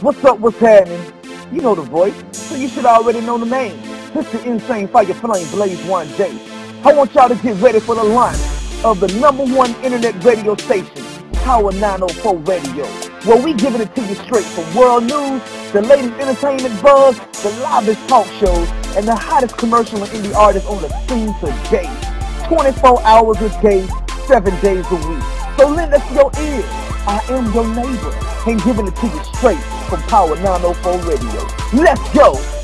What's up, what's happening? You know the voice, so you should already know the name. It's the Insane Fire Flame Blaze One Day. I want y'all to get ready for the launch of the number one internet radio station, Power 904 Radio, where we giving it to you straight from world news, the latest entertainment buzz, the livest talk shows, and the hottest commercial and indie artists on the scene today. 24 hours a day, 7 days a week. So lend us your ears. I am your neighbor and giving it to you straight from Power 904 Radio. Let's go!